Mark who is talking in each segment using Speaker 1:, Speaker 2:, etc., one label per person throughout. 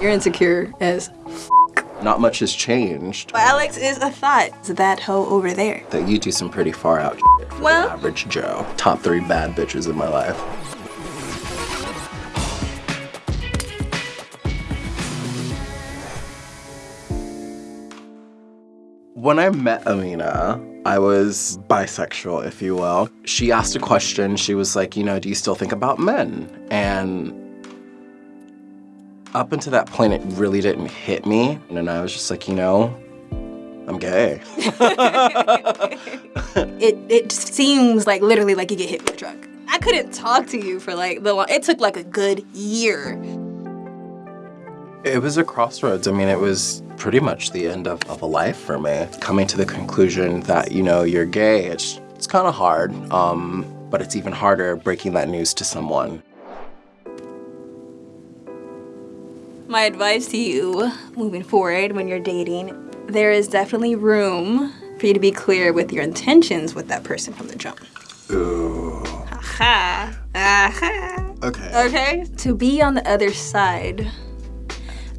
Speaker 1: You're insecure as
Speaker 2: Not much has changed.
Speaker 1: But Alex is a thought. Is that hoe over there?
Speaker 2: That you do some pretty far out for
Speaker 1: Well-
Speaker 2: the average Joe. Top three bad bitches in my life. When I met Amina, I was bisexual, if you will. She asked a question. She was like, you know, do you still think about men? And up until that point, it really didn't hit me. And I was just like, you know, I'm gay.
Speaker 1: It it seems like literally like you get hit with a truck. I couldn't talk to you for like the long, it took like a good year.
Speaker 2: It was a crossroads. I mean, it was pretty much the end of, of a life for me. Coming to the conclusion that, you know, you're gay, it's, it's kind of hard. Um, but it's even harder breaking that news to someone.
Speaker 1: My advice to you moving forward when you're dating, there is definitely room for you to be clear with your intentions with that person from the jump.
Speaker 2: Ooh.
Speaker 1: Aha. Aha.
Speaker 2: Okay.
Speaker 1: Okay? To be on the other side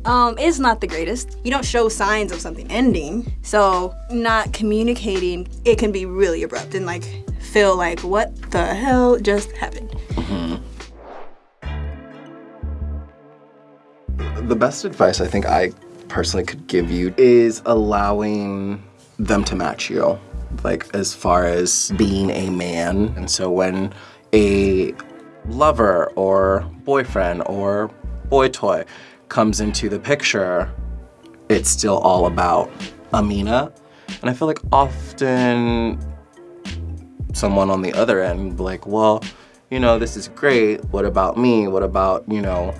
Speaker 1: um, is not the greatest. You don't show signs of something ending. So not communicating, it can be really abrupt and like feel like what the hell just happened.
Speaker 2: The best advice I think I personally could give you is allowing them to match you, like as far as being a man. And so when a lover or boyfriend or boy toy comes into the picture, it's still all about Amina. And I feel like often someone on the other end like, well, you know, this is great. What about me? What about, you know,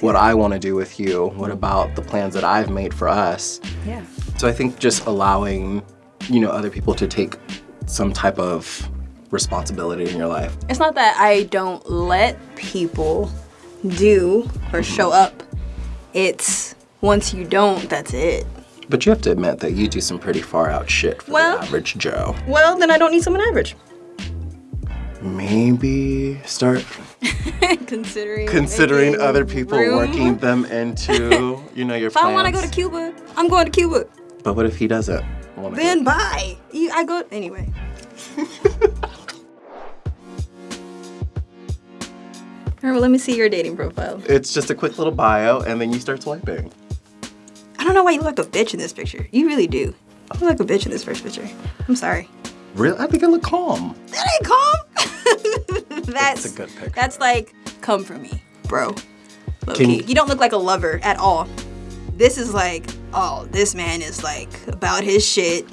Speaker 2: what I want to do with you? What about the plans that I've made for us?
Speaker 1: Yeah.
Speaker 2: So I think just allowing, you know, other people to take some type of responsibility in your life.
Speaker 1: It's not that I don't let people do or show mm-hmm. up. It's once you don't, that's it.
Speaker 2: But you have to admit that you do some pretty far out shit for
Speaker 1: Well-
Speaker 2: the average Joe.
Speaker 1: Well, then I don't need someone average.
Speaker 2: Maybe start
Speaker 1: Considering
Speaker 2: considering other people
Speaker 1: room.
Speaker 2: working them into, you know, your
Speaker 1: If I
Speaker 2: plans.
Speaker 1: want to go to Cuba, I'm going to Cuba.
Speaker 2: But what if he doesn't? wanna go?
Speaker 1: Then bye. You- I go anyway. All right, well, let me see your dating profile.
Speaker 2: It's just a quick little bio, and then you start swiping.
Speaker 1: I don't know why you look like a bitch in this picture. You really do. You look like a bitch in this first picture. I'm sorry.
Speaker 2: Really? I think I look calm.
Speaker 1: That ain't calm. that's
Speaker 2: It's a good picture.
Speaker 1: That's like come for me, bro. Low
Speaker 2: Can
Speaker 1: key.
Speaker 2: you-
Speaker 1: don't look like a lover at all. This is like, oh, this man is like about his shit,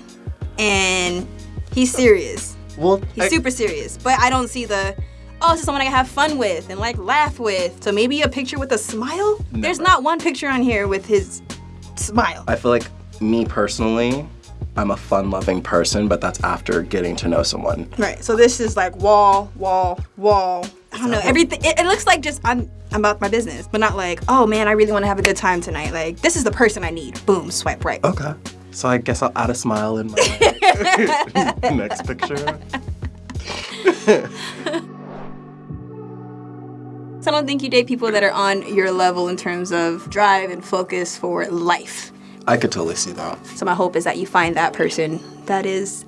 Speaker 1: and he's serious.
Speaker 2: Well,
Speaker 1: He's
Speaker 2: I-
Speaker 1: super serious. But I don't see the, oh, this is someone I can have fun with and like laugh with. So maybe a picture with a smile. There's not one picture on here with his smile.
Speaker 2: I feel like me personally, I'm a fun-loving person, but that's after getting to know someone.
Speaker 1: Right. So this is like wall, wall, wall. I don't know. Everything. It, it looks like just I'm I'm about my business, but not like oh man, I really want to have a good time tonight. Like this is the person I need. Boom, swipe right.
Speaker 2: Okay. So I guess I'll add a smile in my next picture.
Speaker 1: So I don't think you date people that are on your level in terms of drive and focus for life.
Speaker 2: I could totally see that.
Speaker 1: So my hope is that you find that person that is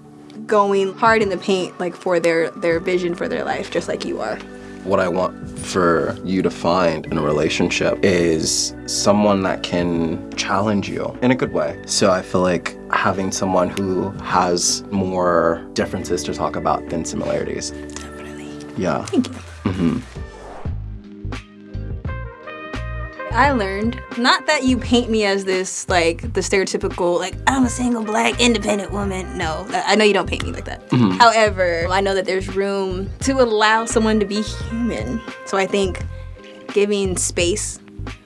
Speaker 1: going hard in the paint, like for their their vision for their life, just like you are.
Speaker 2: What I want for you to find in a relationship is someone that can challenge you in a good way. So I feel like having someone who has more differences to talk about than similarities.
Speaker 1: Definitely.
Speaker 2: Yeah.
Speaker 1: Thank you. Mm-hmm. I learned not that you paint me as this like the stereotypical like I'm a single black independent woman. No, I know you don't paint me like that. Mm-hmm. However, I know that there's room to allow someone to be human. So I think giving space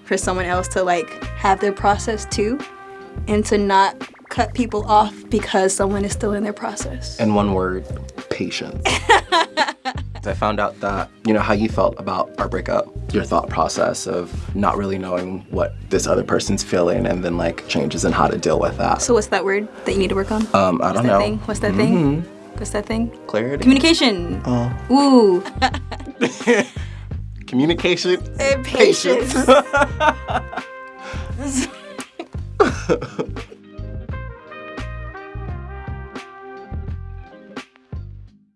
Speaker 1: for someone else to like have their process too, and to not cut people off because someone is still in their process.
Speaker 2: And one word, patience. Found out that, you know, how you felt about our breakup, your thought process of not really knowing what this other person's feeling and then like changes in how to deal with that.
Speaker 1: So what's that word that you need to work on?
Speaker 2: Um, I don't
Speaker 1: What's that
Speaker 2: know.
Speaker 1: thing? What's that thing? What's that thing?
Speaker 2: Clarity.
Speaker 1: Communication.
Speaker 2: Oh.
Speaker 1: Ooh.
Speaker 2: Communication.
Speaker 1: And patience.